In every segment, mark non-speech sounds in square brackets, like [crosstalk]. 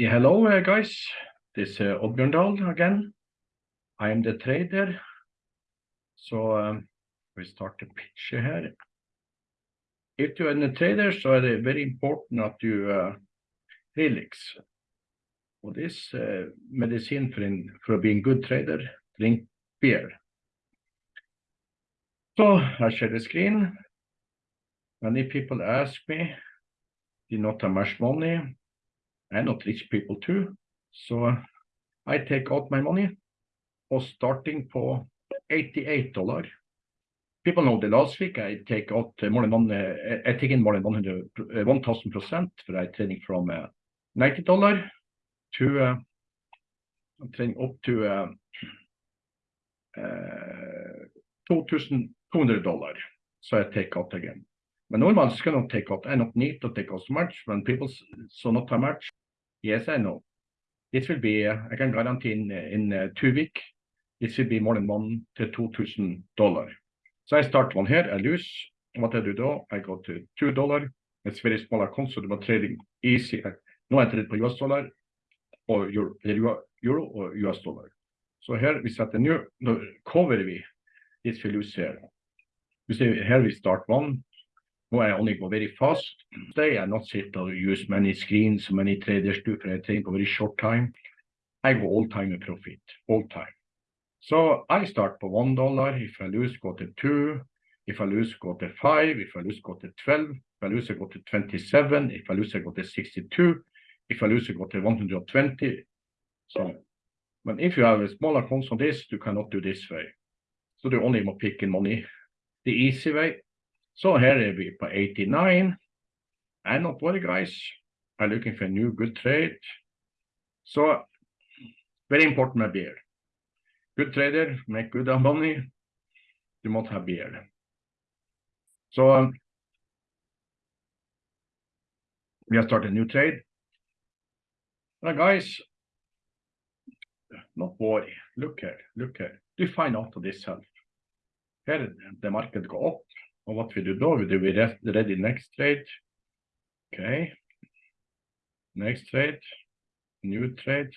Yeah, hello, uh, guys. This is uh, Oddbjørn Dahl again. I am the trader. So um, we start the picture here. If you're a trader, so it's very important that you uh, relax. Og this uh, medicine for, in, for being good trader, drink beer. So I share the screen. Many people ask me, do not have much money? I'm not rich people too. So I take out my money og starting for 88 dollar. People know the last week I take out more than one, uh, I take in more than 100, uh, 1000 percent for I trading from uh, 90 dollar to uh, I'm trading up to uh, uh, 2200 dollar. So I take out again. But normally I cannot take. I don't need to take out so much when people so not how much. Yes, I know. This will be, I can guarantee in, in uh, two weeks, this will be more than one to two thousand dollar. So I start one here, I lose. What I do though, I go to two dollar. It's very small account, the trading easy. Nå er det på US dollar og euro, euro or US dollar. So here we set a new, no, cover we this we lose here. You see here we start one, I only go very fast. Today I not sit or use many screens, many traders do I think a very short time. I go all time in profit, all time. So I start for one dollar. If I lose, go to two. If I lose, go to five. If I lose, go to 12. If I lose, go to 27. If I lose, I go to 62. If I lose, go to 120. So, but if you have a smaller on this, you cannot do this way. So the only more picking money. The easy way so here we på 89. And not worry, guys. I'm looking for a new good trade. So very important my beer. Good trader, make good [laughs] money. You must have beer. So um, we have started a new trade. Now, guys, not worry. Look here, look here. You find out of this self? Here the market go up and what we do now, we do we ready next trade. Okay. Next trade, new trade,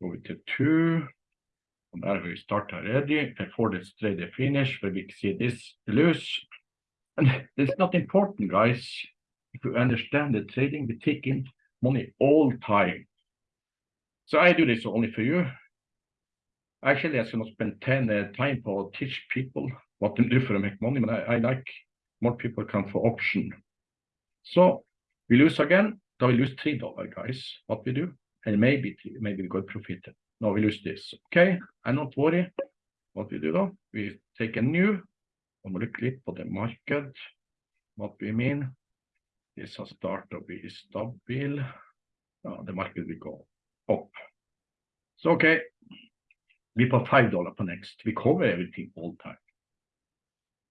go to two. And there we start already before this trade is finished, where we see this lose. And it's not important, guys. If you understand the trading, we take in money all time. So I do this only for you. Actually, I should not spend 10 uh, time for teach people what to do for to make money, but I, I like more people come for option. So we lose again, then we lose three dollar, guys. What we do, and maybe maybe we got profit. No, we lose this. Okay, and not worry. What we do though, we take a new, and we look på the market. What we mean, this has started to be stable. Uh, the market will go up. So okay, we put five dollar per next. We cover everything all time.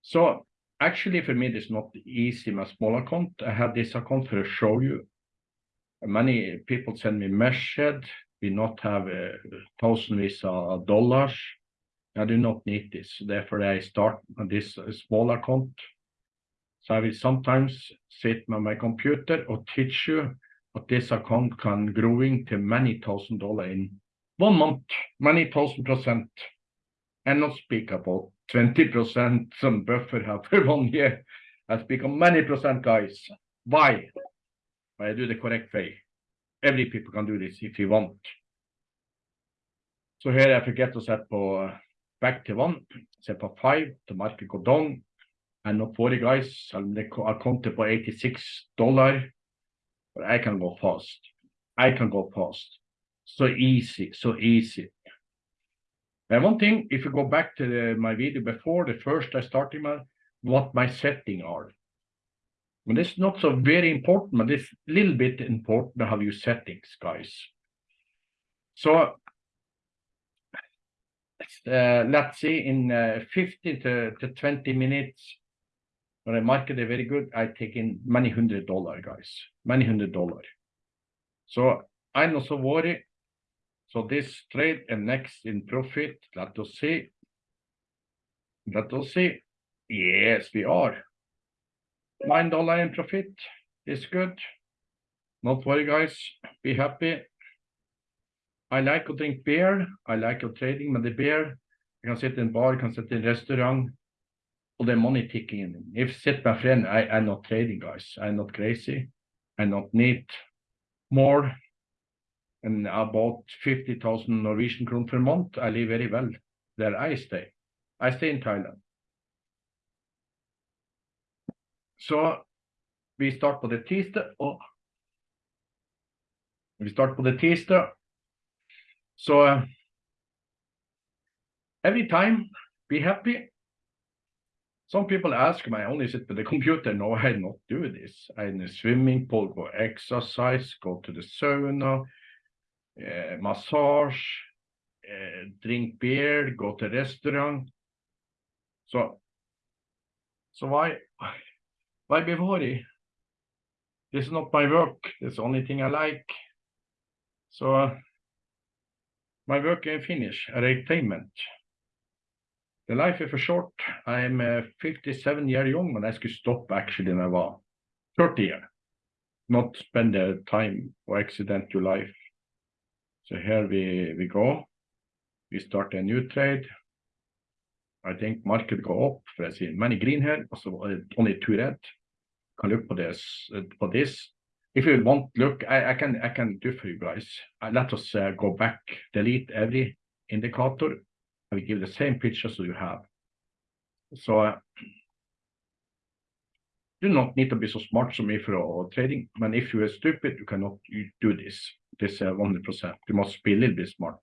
So actually for me, it's not easy my small account. I have this account for to show you. Many people send me message. We not have a thousand visa dollars. I do not need this. Therefore, I start this uh, small account. So I will sometimes sit on my computer or teach you but this account can growing to many thousand dollar in one month, many thousand percent, and not speak about 20% some buffer have for one year. Speak on many percent, guys. Why? I do the correct way. Every people can do this if you want. So here I forget to set for uh, back to one, set for five, the market go down. And not worry, guys, I'll, I'll count it for 86 dollar, but I can go fast. I can go fast. So easy, so easy. And one thing, if you go back to the, my video before, the first I started my, what my setting are. And this is not so very important, but it's a little bit important how you settings, guys. So uh, let's see in uh, 15 to, to 20 minutes, when the market is very good, I take in many hundred dollar, guys, many hundred dollar. So I'm not so worried so this trade and next in profit, let us see. Let us see. Yes, we are. Nine dollar in profit is good. Not worry, guys. Be happy. I like to drink beer. I like to trading with the beer. I can sit in bar, you can sit in restaurant, or the money ticking in. If sit my friend, I, I'm not trading, guys. I'm not crazy. I not need more. And about 50,000 Norwegian kroner per month, I live very well there I stay. I stay in Thailand. So we start på det tirsdag, og vi starter på det tirsdag. Så uh, every time, be happy. Some people ask me, I only sit with the computer. No, I not do this. I in the swimming pool, go exercise, go to the sauna, massage, uh, drink beer, go to restaurant. So, so why, why be worried? This is not my work. It's the only thing I like. So, uh, my work is finished, entertainment. The life is for short. I'm uh, 57 years young, and I should stop actually when I was 30 years. Not spend the time or accident your life. So here we, we go. We start a new trade. I think market go up, for I see many green here, also only two red. Can look for this, for this. If you want look, I, I can I can do for you guys. Uh, let us uh, go back, delete every indicator. I will give the same picture so you have. So uh, do not need to be so smart as me for trading. But if you are stupid, you cannot do this. This uh, 100%. You must be a little bit smart.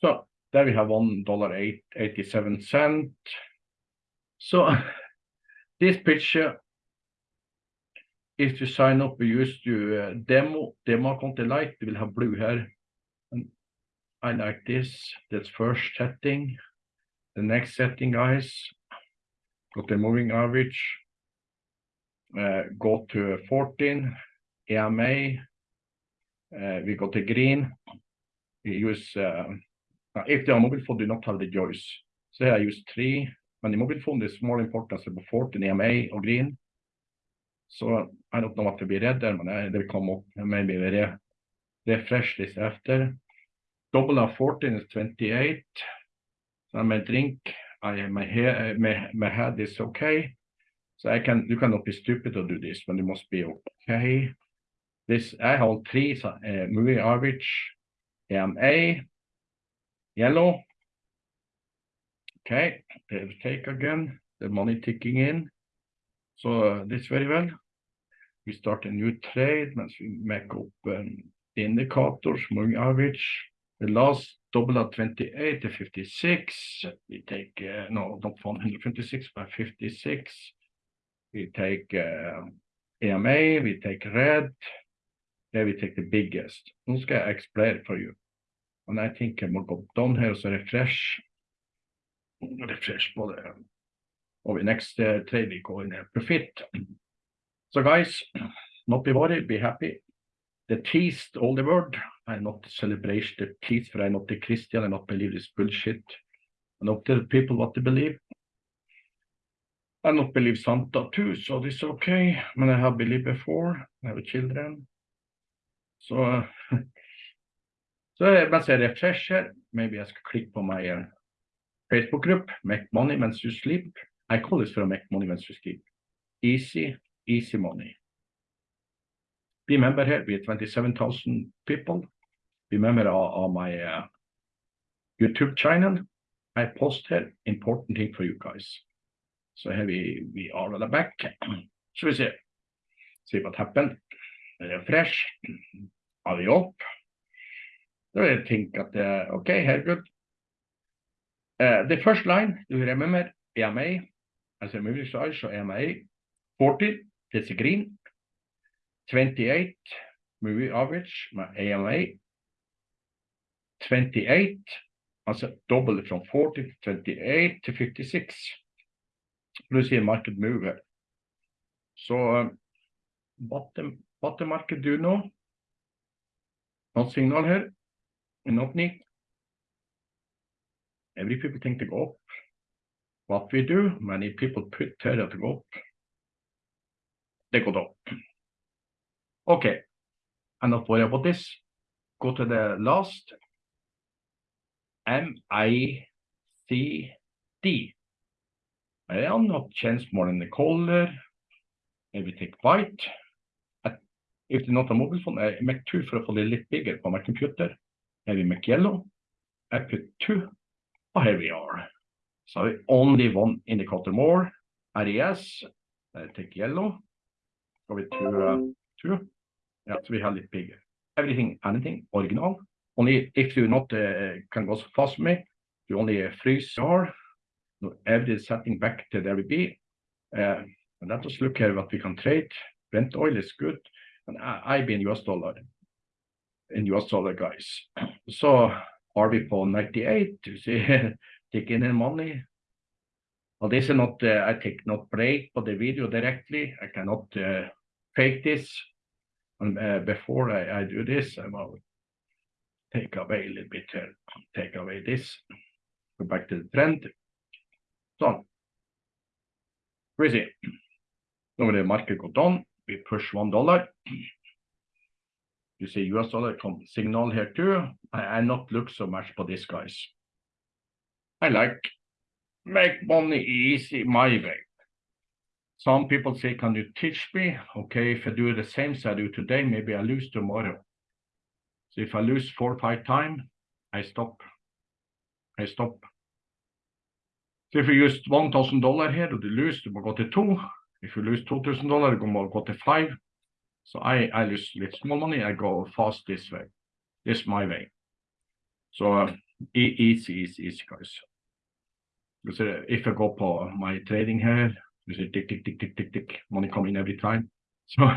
So there we have one dollar eight eighty seven cent. So this picture, if you sign up, we use to uh, demo demo account light. We will have blue here. And I like this. That's first setting. The next setting, guys, got the moving average. Eh, uh, go to 14 EMA. We eh, got the green. We use uh, if they are mobile phone, do not have the choice. So I use three, but the mobile phone is er more important for 14 EMA or green. So I don't know what to be red there, but they will come up maybe re refresh this after. Double of 14 is 28. So my drink, I my hair, my, my head is okay. So I can, you cannot be stupid to do this, but you must be okay. This, I hold three, uh, moving average, EMA, yellow. Okay, take again the money ticking in. So uh, this very well. We start a new trade once we make up um, indicators, moving average. The last double at 28 to 56. We take, uh, no, not 156, but 56. We take um, EMA, we take red. There we take the biggest. Nå skal jeg explain for you. And I think um, I will go down here, so refresh. Refresh på det. Um, the next uh, trade we go in a profit. So guys, not be worried, be happy. The teased all the world. I not celebrate the teased, for I not the Christian, I not believe this bullshit. I not tell people what to believe. I don't believe Santa too, so this is okay. But I have believed before, I have children. So uh, [laughs] Så mens jeg refresher, maybe I skal click på my uh, Facebook group, Make Money Mens You Sleep. I call this for Make Money Mens You Sleep. Easy, easy money. Be member here, we are 27,000 people. Be member of my uh, YouTube channel. I post here important thing for you guys. So here we, we are on the back. So we see, see what happened. Refresh. Are we up? So I think that, uh, okay, here good. Uh, the first line, do you remember EMA as a moving size, so EMA 40, that's green. 28, moving average, my EMA 28, alltså double from 40 to 28 to 56. Du ser market move here. So um, bottom, bottom market do you know? No signal here. an opening. Every people think to go up. What we do, many people put Terra to go up. They go up. Okay, I'm not worried about this. go to the last M I C D. I am not chance more than the color. Maybe take white. At, if it's not a mobile phone, I make two for a få bit bigger on my computer. Maybe make yellow. I put two. Oh, here we are. So only one indicator more. RES. I take yellow. Go with two, uh, two. Yeah, so we have it bigger. Everything, anything, original. Only if you not uh, can go so fast with me, you only uh, freeze your setting back to we be. Uh, and let us look here what we can trade. Brent oil is good. And I, I've been US dollar in US dollar, guys. [clears throat] So for 98? You see, [laughs] taking in money. Well, this is not, uh, I take not break for the video directly. I cannot uh, fake this. And before I, I, do this, I will take away a little bit here. Take away this. Go back to the trend. Crazy. Now when the market go down, we push one dollar. You see US dollar come signal here too. I, I not look so much for this guys. I like make money easy my way. Some people say, can you teach me? Okay, if I do the same as I do today, maybe I lose tomorrow. So if I lose four or five times, I stop. I stop. So if you use $1,000 here, you lose, you will go to two. If you lose $2,000, you will go to five. So I, I lose little small money, I go fast this way. This my way. So uh, easy, easy, easy, guys. If I go for my trading here, you see tick, tick, tick, tick, tick, tick, money coming every time. [laughs] So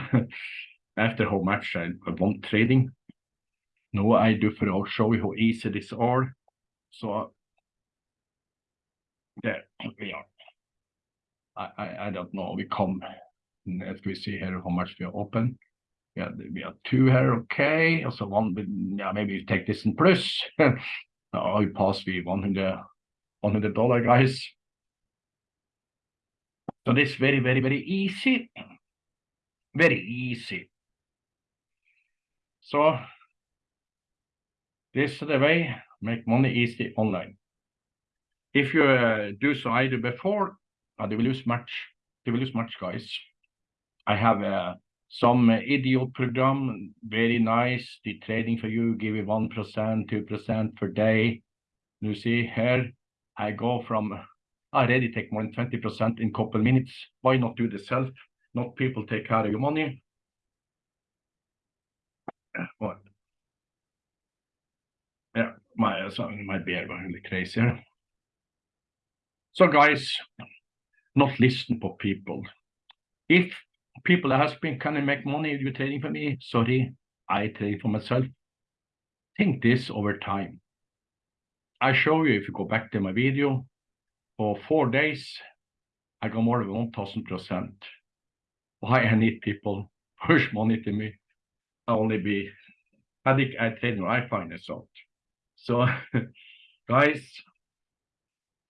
after how much I, I want trading, now I do for I'll show you how easy this are. So there we are. I, I, I don't know, we come, as we see here how much we are open. Yeah, we have two here, okay. Also one, yeah, maybe you take this in plus. [laughs] oh, we pass 100 $100 guys. So this very, very, very easy. Very easy. So this is the way make money easy online. If you uh, do so do before, uh, they will lose much. They will lose much, guys. I have uh, some uh, idiot program, very nice. The trading for you, give you 1%, 2% per day. You see here, I go from I already take more than 20% in couple minutes. Why not do this self? Not people take care of your money. What? Yeah, my so my beer going really crazy. So guys, not listen for people. If people ask me, can I make money you trading for me? Sorry, I trade for myself. Think this over time. I show you if you go back to my video, for four days, I got more than 1000%. Why I need people [laughs] push money to me? I only be, I think I you, I find this out. So, [laughs] guys,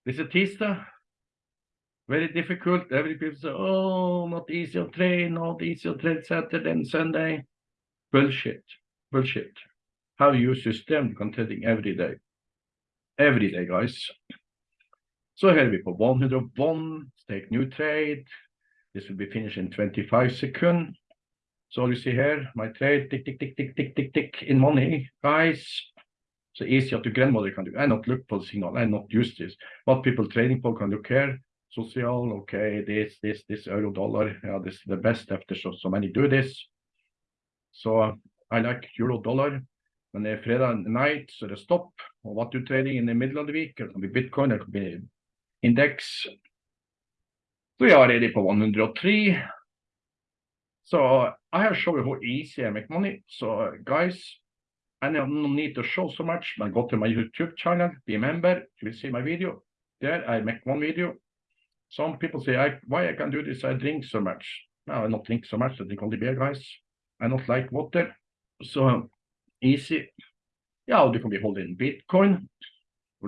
this is er Tista. Very difficult. Every er people say, oh, not easy to train, not easy to train Saturday and Sunday. Bullshit. Bullshit. How you system trading every day. Every day, guys. So here we put 101, take new trade. This will be finished in 25 seconds. So you see here, my trade, tick, tick, tick, tick, tick, tick, tick, in money, guys. So easy to grandmother can do. I er not look for the signal, I er not use this. What people trading for can look here. Social, okay, this, this, this euro dollar. Yeah, this is the best after so, so many do this. So I like euro dollar. When they er Friday night, so the stop. Or what you trading in the middle of the week, it can be Bitcoin, it can be index. We are ready for 103. So I have shown you how easy I make money. So guys, I don't need to show so much, but go to my YouTube channel, be a member, you will see my video. There er I make one video. Some people say, I, why I can do this, I drink so much. No, I don't drink so much, I drink only beer, guys. I don't like water. So easy. Yeah, you can be holding Bitcoin.